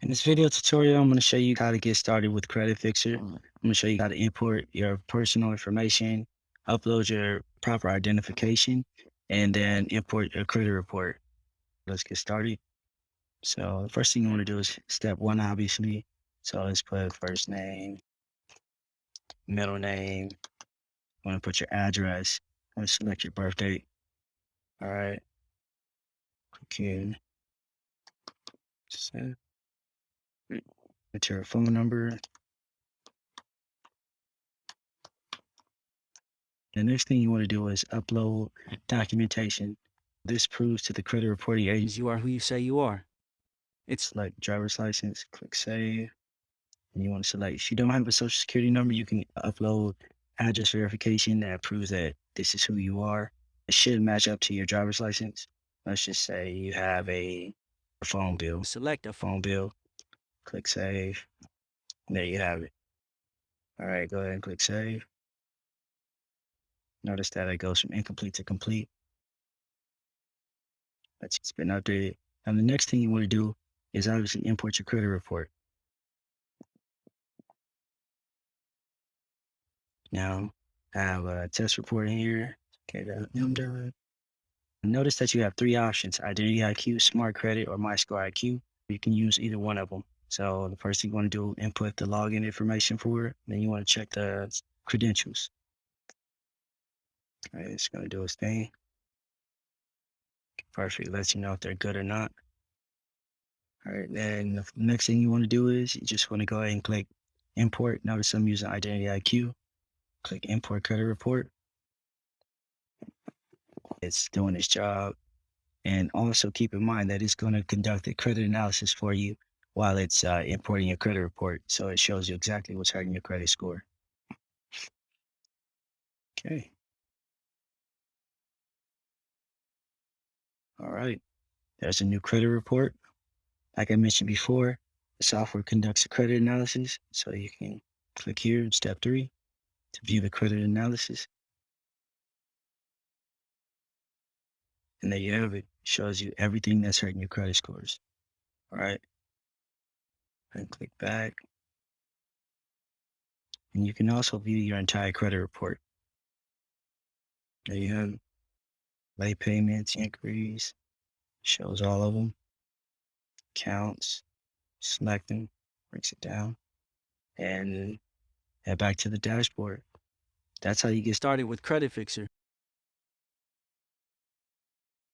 In this video tutorial, I'm going to show you how to get started with Credit Fixer. Mm. I'm going to show you how to import your personal information, upload your proper identification, and then import your credit report. Let's get started. So the first thing you want to do is step one, obviously. So let's put first name, middle name. You want to put your address. I'm going to select your birth date. All right. Click here. Save. Mm. Enter a phone number. The next thing you want to do is upload documentation. This proves to the credit reporting agency You are who you say you are. It's select driver's license, click save. And you want to select, if you don't have a social security number, you can upload address verification that proves that this is who you are. It should match up to your driver's license. Let's just say you have a phone bill, select a phone bill, click save. There you have it. All right, go ahead and click save. Notice that it goes from incomplete to complete. That's it's been updated. And the next thing you want to do is obviously import your credit report. Now, I have a test report here. Okay, that number. Notice that you have three options, Identity IQ, Smart Credit, or MyScore IQ. You can use either one of them. So the first thing you want to do, input the login information for it. Then you want to check the credentials. All right, it's going to do its thing. Perfect. Lets you know if they're good or not. All right, then the next thing you want to do is you just want to go ahead and click import. Notice I'm using Identity IQ. Click import credit report. It's doing its job. And also keep in mind that it's going to conduct a credit analysis for you while it's uh, importing your credit report. So it shows you exactly what's hurting your credit score. Okay. All right. There's a new credit report. Like I mentioned before, the software conducts a credit analysis. So you can click here in step three to view the credit analysis. And there you have it. Shows you everything that's hurting your credit scores. All right. And click back. And you can also view your entire credit report. There you have. Late payments, inquiries, shows all of them. Counts, select them, breaks it down, and head back to the dashboard. That's how you get started with Credit Fixer.